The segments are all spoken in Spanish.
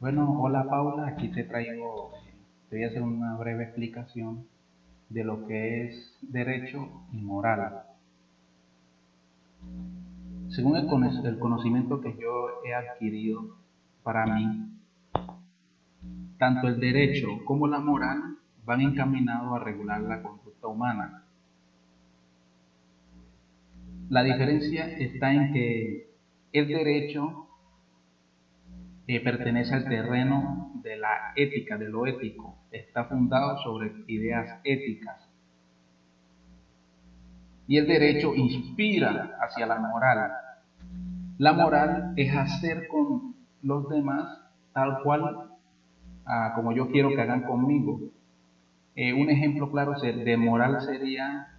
Bueno, hola Paula, aquí te traigo, te voy a hacer una breve explicación de lo que es derecho y moral. Según el conocimiento que yo he adquirido para mí, tanto el derecho como la moral van encaminados a regular la conducta humana. La diferencia está en que el derecho pertenece al terreno de la ética, de lo ético. Está fundado sobre ideas éticas. Y el derecho inspira hacia la moral. La moral es hacer con los demás tal cual ah, como yo quiero que hagan conmigo. Eh, un ejemplo claro de moral sería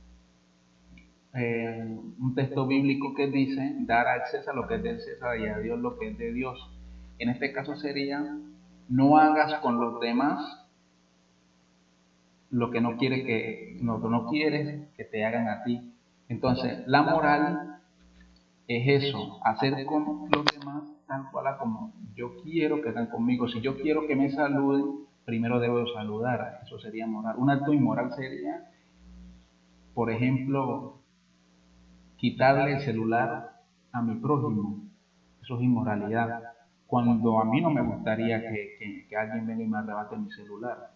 eh, un texto bíblico que dice dar a César lo que es de César y a Dios lo que es de Dios. En este caso sería, no hagas con los demás lo que no, quiere que, no, no quieres que te hagan a ti. Entonces, la moral es eso, hacer con los demás tal cual como yo quiero que hagan conmigo. Si yo quiero que me saluden, primero debo saludar. Eso sería moral. Un acto inmoral sería, por ejemplo, quitarle el celular a mi prójimo. Eso es inmoralidad cuando a mí no me gustaría que, alguien venga y me arrebate mi celular.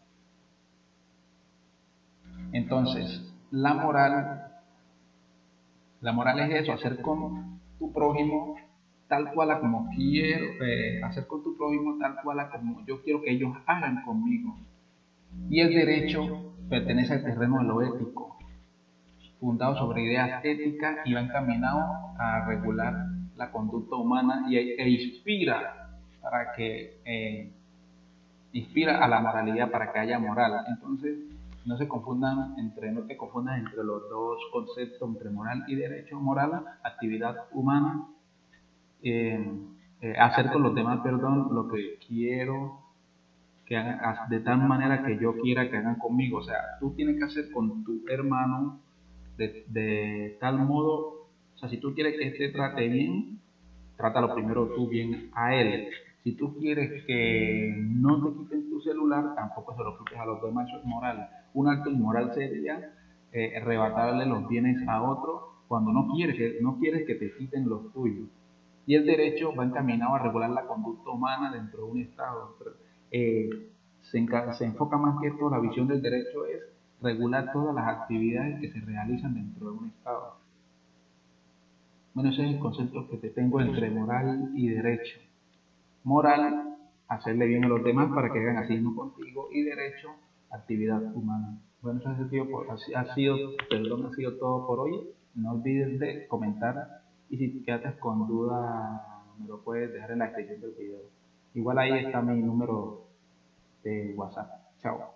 Entonces, la moral, la moral es eso, hacer con tu prójimo tal cual como quiero, eh, hacer con tu prójimo tal cual como yo quiero que ellos hagan conmigo. Y el derecho pertenece al terreno de lo ético, fundado sobre ideas éticas y va encaminado a regular la conducta humana y, e inspira para que eh, inspira a la moralidad, para que haya moral. Entonces, no se confundan entre, no te confundas entre los dos conceptos, entre moral y derecho. Moral, actividad humana, eh, eh, hacer con los demás, perdón, lo que quiero que hagan, de tal manera que yo quiera que hagan conmigo. O sea, tú tienes que hacer con tu hermano de, de tal modo, o sea, si tú quieres que este trate bien, trátalo primero tú bien a él. Si tú quieres que no te quiten tu celular, tampoco se lo quites a los demás, eso es. Un acto inmoral sería eh, arrebatarle los bienes a otro cuando no quieres, que, no quieres que te quiten los tuyos. Y el derecho va encaminado a regular la conducta humana dentro de un Estado. Eh, se, se enfoca más que esto, la visión del derecho es regular todas las actividades que se realizan dentro de un Estado. Bueno, ese es el concepto que te tengo entre moral y derecho moral, hacerle bien a los demás para que hagan así contigo, y derecho, actividad humana. Bueno, eso sido, ha sido, perdón, ha sido todo por hoy. No olvides de comentar y si te quedas con duda me lo puedes dejar en la descripción del video. Igual ahí está mi número de WhatsApp. Chao.